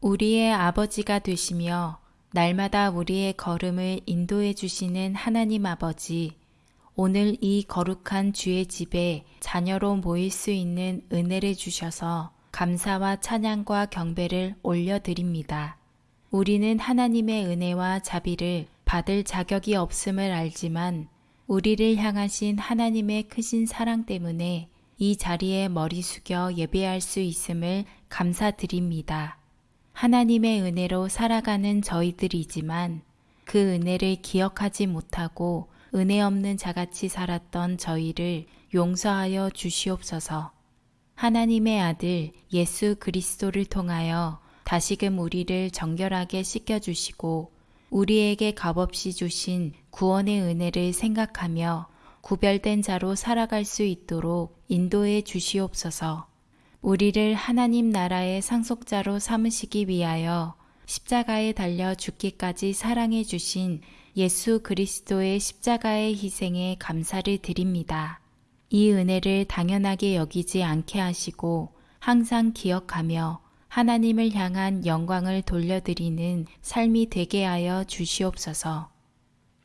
우리의 아버지가 되시며 날마다 우리의 걸음을 인도해 주시는 하나님 아버지, 오늘 이 거룩한 주의 집에 자녀로 모일 수 있는 은혜를 주셔서 감사와 찬양과 경배를 올려드립니다. 우리는 하나님의 은혜와 자비를 받을 자격이 없음을 알지만 우리를 향하신 하나님의 크신 사랑 때문에 이 자리에 머리 숙여 예배할 수 있음을 감사드립니다. 하나님의 은혜로 살아가는 저희들이지만 그 은혜를 기억하지 못하고 은혜 없는 자같이 살았던 저희를 용서하여 주시옵소서. 하나님의 아들 예수 그리스도를 통하여 다시금 우리를 정결하게 씻겨주시고 우리에게 값없이 주신 구원의 은혜를 생각하며 구별된 자로 살아갈 수 있도록 인도해 주시옵소서. 우리를 하나님 나라의 상속자로 삼으시기 위하여 십자가에 달려 죽기까지 사랑해 주신 예수 그리스도의 십자가의 희생에 감사를 드립니다. 이 은혜를 당연하게 여기지 않게 하시고 항상 기억하며 하나님을 향한 영광을 돌려드리는 삶이 되게 하여 주시옵소서.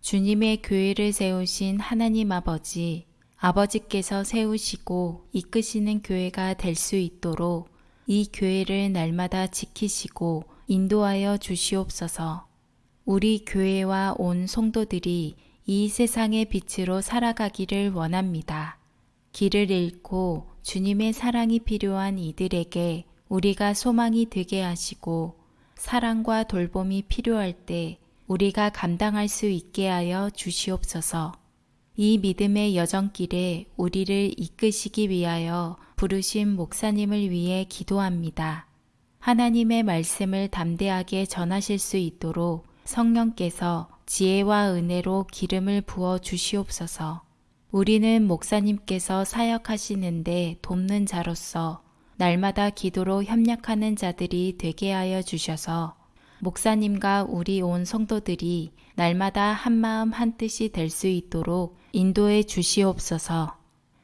주님의 교회를 세우신 하나님 아버지, 아버지께서 세우시고 이끄시는 교회가 될 수 있도록 이 교회를 날마다 지키시고 인도하여 주시옵소서. 우리 교회와 온 성도들이 이 세상의 빛으로 살아가기를 원합니다. 길을 잃고 주님의 사랑이 필요한 이들에게 우리가 소망이 되게 하시고 사랑과 돌봄이 필요할 때 우리가 감당할 수 있게 하여 주시옵소서. 이 믿음의 여정길에 우리를 이끄시기 위하여 부르신 목사님을 위해 기도합니다. 하나님의 말씀을 담대하게 전하실 수 있도록 성령께서 지혜와 은혜로 기름을 부어 주시옵소서. 우리는 목사님께서 사역하시는데 돕는 자로서 날마다 기도로 협력하는 자들이 되게 하여 주셔서 목사님과 우리 온 성도들이 날마다 한마음 한뜻이 될 수 있도록 인도해 주시옵소서.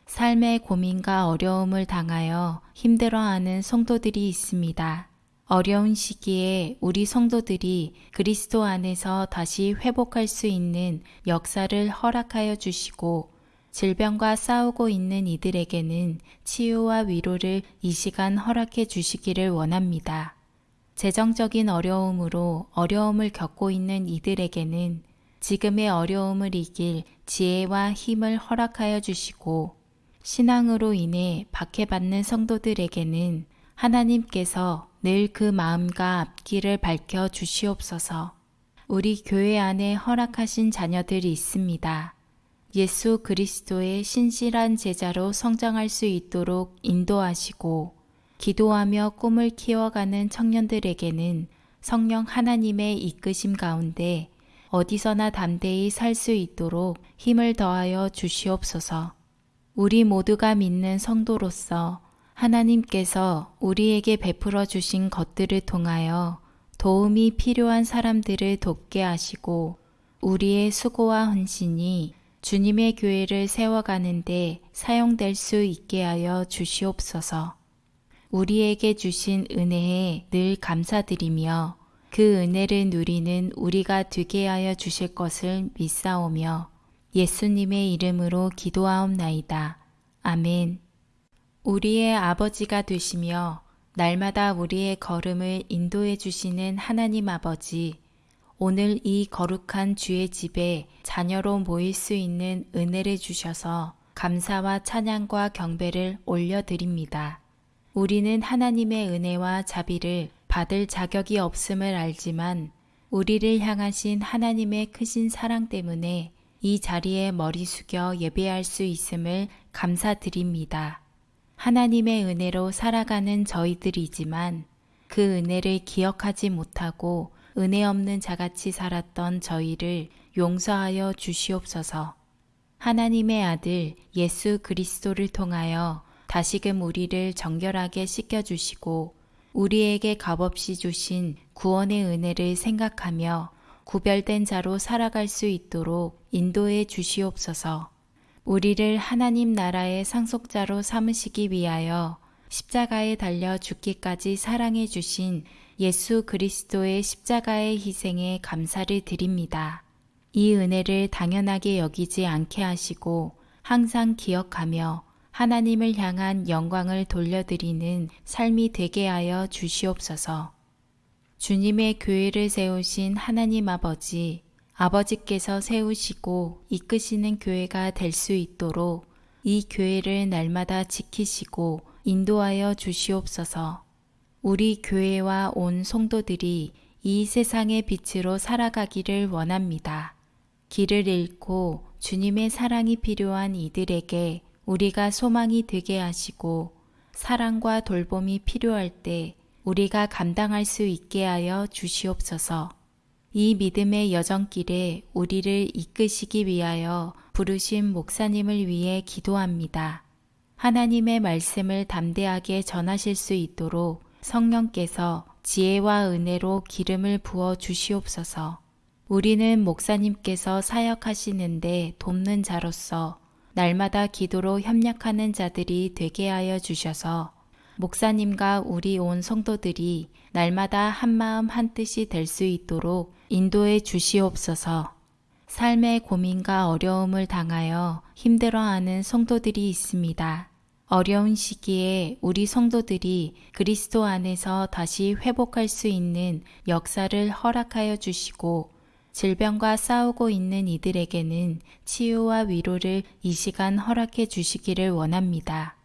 삶의 고민과 어려움을 당하여 힘들어하는 성도들이 있습니다. 어려운 시기에 우리 성도들이 그리스도 안에서 다시 회복할 수 있는 역사를 허락하여 주시고 질병과 싸우고 있는 이들에게는 치유와 위로를 이 시간 허락해 주시기를 원합니다. 재정적인 어려움으로 어려움을 겪고 있는 이들에게는 지금의 어려움을 이길 지혜와 힘을 허락하여 주시고 신앙으로 인해 박해받는 성도들에게는 하나님께서 늘 그 마음과 앞길을 밝혀 주시옵소서. 우리 교회 안에 허락하신 자녀들이 있습니다. 예수 그리스도의 신실한 제자로 성장할 수 있도록 인도하시고 기도하며 꿈을 키워가는 청년들에게는 성령 하나님의 이끄심 가운데 어디서나 담대히 살 수 있도록 힘을 더하여 주시옵소서. 우리 모두가 믿는 성도로서 하나님께서 우리에게 베풀어 주신 것들을 통하여 도움이 필요한 사람들을 돕게 하시고 우리의 수고와 헌신이 주님의 교회를 세워가는데 사용될 수 있게 하여 주시옵소서. 우리에게 주신 은혜에 늘 감사드리며 그 은혜를 누리는 우리가 되게 하여 주실 것을 믿사오며 예수님의 이름으로 기도하옵나이다. 아멘. 우리의 아버지가 되시며 날마다 우리의 걸음을 인도해 주시는 하나님 아버지, 오늘 이 거룩한 주의 집에 자녀로 모일 수 있는 은혜를 주셔서 감사와 찬양과 경배를 올려드립니다. 우리는 하나님의 은혜와 자비를 받을 자격이 없음을 알지만 우리를 향하신 하나님의 크신 사랑 때문에 이 자리에 머리 숙여 예배할 수 있음을 감사드립니다. 하나님의 은혜로 살아가는 저희들이지만 그 은혜를 기억하지 못하고 은혜 없는 자같이 살았던 저희를 용서하여 주시옵소서. 하나님의 아들 예수 그리스도를 통하여 다시금 우리를 정결하게 씻겨주시고 우리에게 값없이 주신 구원의 은혜를 생각하며 구별된 자로 살아갈 수 있도록 인도해 주시옵소서. 우리를 하나님 나라의 상속자로 삼으시기 위하여 십자가에 달려 죽기까지 사랑해 주신 예수 그리스도의 십자가의 희생에 감사를 드립니다. 이 은혜를 당연하게 여기지 않게 하시고 항상 기억하며 하나님을 향한 영광을 돌려드리는 삶이 되게 하여 주시옵소서. 주님의 교회를 세우신 하나님 아버지, 아버지께서 세우시고 이끄시는 교회가 될 수 있도록 이 교회를 날마다 지키시고 인도하여 주시옵소서. 우리 교회와 온 성도들이 이 세상의 빛으로 살아가기를 원합니다. 길을 잃고 주님의 사랑이 필요한 이들에게 우리가 소망이 되게 하시고 사랑과 돌봄이 필요할 때 우리가 감당할 수 있게 하여 주시옵소서. 이 믿음의 여정길에 우리를 이끄시기 위하여 부르신 목사님을 위해 기도합니다. 하나님의 말씀을 담대하게 전하실 수 있도록 성령께서 지혜와 은혜로 기름을 부어 주시옵소서. 우리는 목사님께서 사역하시는데 돕는 자로서 날마다 기도로 협력하는 자들이 되게 하여 주셔서 목사님과 우리 온 성도들이 날마다 한마음 한뜻이 될 수 있도록 인도해 주시옵소서. 삶의 고민과 어려움을 당하여 힘들어하는 성도들이 있습니다. 어려운 시기에 우리 성도들이 그리스도 안에서 다시 회복할 수 있는 역사를 허락하여 주시고 질병과 싸우고 있는 이들에게는 치유와 위로를 이 시간 허락해 주시기를 원합니다.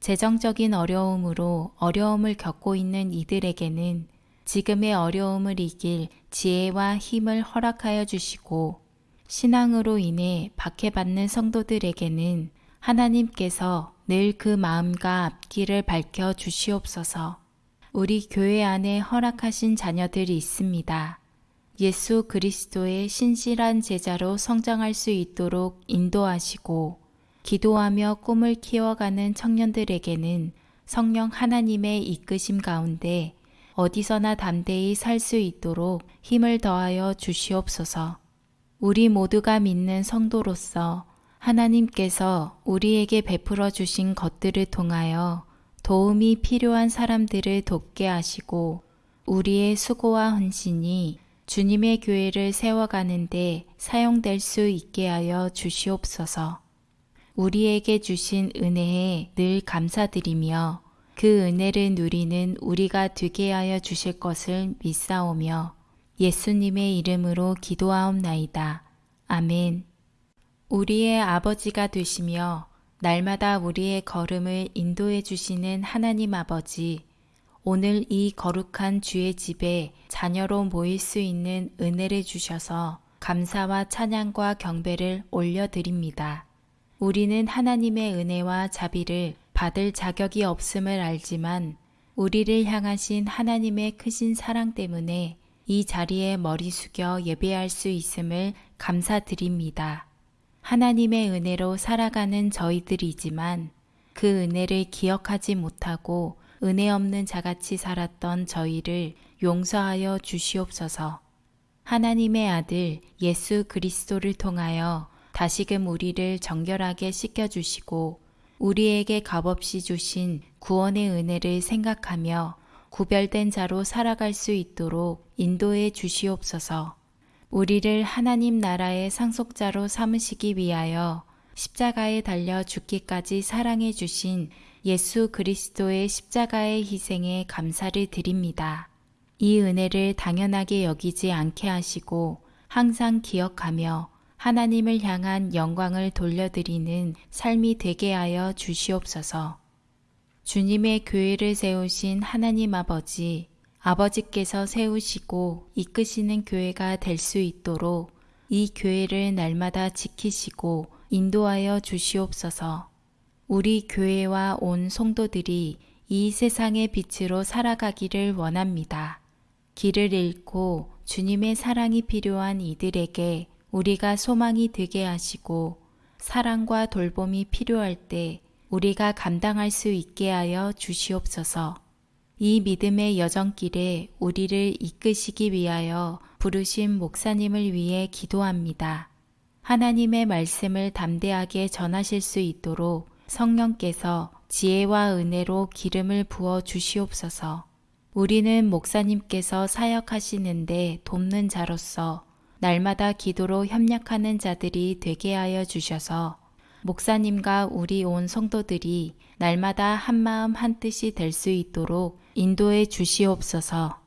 재정적인 어려움으로 어려움을 겪고 있는 이들에게는 지금의 어려움을 이길 지혜와 힘을 허락하여 주시고 신앙으로 인해 박해받는 성도들에게는 하나님께서 늘 그 마음과 앞길을 밝혀 주시옵소서. 우리 교회 안에 허락하신 자녀들이 있습니다. 예수 그리스도의 신실한 제자로 성장할 수 있도록 인도하시고 기도하며 꿈을 키워가는 청년들에게는 성령 하나님의 이끄심 가운데 어디서나 담대히 살 수 있도록 힘을 더하여 주시옵소서. 우리 모두가 믿는 성도로서 하나님께서 우리에게 베풀어 주신 것들을 통하여 도움이 필요한 사람들을 돕게 하시고 우리의 수고와 헌신이 주님의 교회를 세워가는데 사용될 수 있게 하여 주시옵소서. 우리에게 주신 은혜에 늘 감사드리며 그 은혜를 누리는 우리가 되게 하여 주실 것을 믿사오며 예수님의 이름으로 기도하옵나이다. 아멘. 우리의 아버지가 되시며 날마다 우리의 걸음을 인도해 주시는 하나님 아버지, 오늘 이 거룩한 주의 집에 자녀로 모일 수 있는 은혜를 주셔서 감사와 찬양과 경배를 올려드립니다. 우리는 하나님의 은혜와 자비를 받을 자격이 없음을 알지만 우리를 향하신 하나님의 크신 사랑 때문에 이 자리에 머리 숙여 예배할 수 있음을 감사드립니다. 하나님의 은혜로 살아가는 저희들이지만 그 은혜를 기억하지 못하고 은혜 없는 자같이 살았던 저희를 용서하여 주시옵소서. 하나님의 아들 예수 그리스도를 통하여 다시금 우리를 정결하게 씻겨주시고 우리에게 값없이 주신 구원의 은혜를 생각하며 구별된 자로 살아갈 수 있도록 인도해 주시옵소서. 우리를 하나님 나라의 상속자로 삼으시기 위하여 십자가에 달려 죽기까지 사랑해 주신 예수 그리스도의 십자가의 희생에 감사를 드립니다. 이 은혜를 당연하게 여기지 않게 하시고 항상 기억하며 하나님을 향한 영광을 돌려드리는 삶이 되게 하여 주시옵소서. 주님의 교회를 세우신 하나님 아버지, 아버지께서 세우시고 이끄시는 교회가 될 수 있도록 이 교회를 날마다 지키시고 인도하여 주시옵소서. 우리 교회와 온 성도들이 이 세상의 빛으로 살아가기를 원합니다. 길을 잃고 주님의 사랑이 필요한 이들에게 우리가 소망이 되게 하시고 사랑과 돌봄이 필요할 때 우리가 감당할 수 있게 하여 주시옵소서. 이 믿음의 여정길에 우리를 이끄시기 위하여 부르신 목사님을 위해 기도합니다. 하나님의 말씀을 담대하게 전하실 수 있도록 성령께서 지혜와 은혜로 기름을 부어 주시옵소서. 우리는 목사님께서 사역하시는데 돕는 자로서 날마다 기도로 협력하는 자들이 되게 하여 주셔서 목사님과 우리 온 성도들이 날마다 한마음 한뜻이 될 수 있도록 인도해 주시옵소서.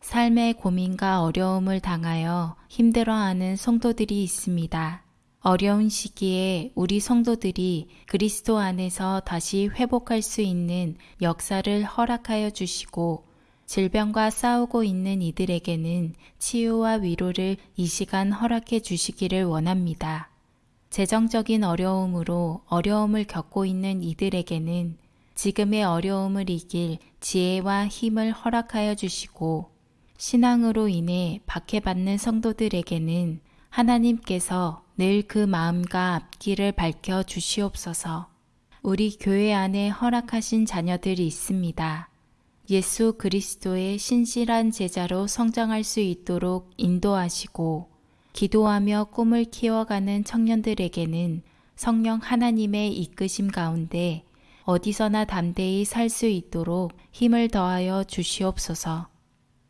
삶의 고민과 어려움을 당하여 힘들어하는 성도들이 있습니다. 어려운 시기에 우리 성도들이 그리스도 안에서 다시 회복할 수 있는 역사를 허락하여 주시고 질병과 싸우고 있는 이들에게는 치유와 위로를 이 시간 허락해 주시기를 원합니다. 재정적인 어려움으로 어려움을 겪고 있는 이들에게는 지금의 어려움을 이길 지혜와 힘을 허락하여 주시고 신앙으로 인해 박해받는 성도들에게는 하나님께서 늘 그 마음과 앞길을 밝혀 주시옵소서. 우리 교회 안에 허락하신 자녀들이 있습니다. 예수 그리스도의 신실한 제자로 성장할 수 있도록 인도하시고 기도하며 꿈을 키워가는 청년들에게는 성령 하나님의 이끄심 가운데 어디서나 담대히 살 수 있도록 힘을 더하여 주시옵소서.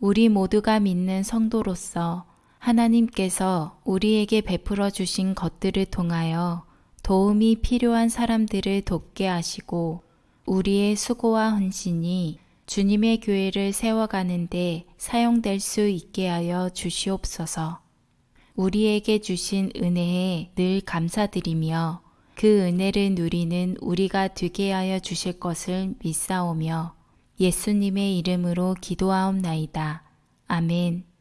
우리 모두가 믿는 성도로서 하나님께서 우리에게 베풀어 주신 것들을 통하여 도움이 필요한 사람들을 돕게 하시고 우리의 수고와 헌신이 주님의 교회를 세워가는데 사용될 수 있게 하여 주시옵소서. 우리에게 주신 은혜에 늘 감사드리며 그 은혜를 누리는 우리가 되게 하여 주실 것을 믿사오며 예수님의 이름으로 기도하옵나이다. 아멘.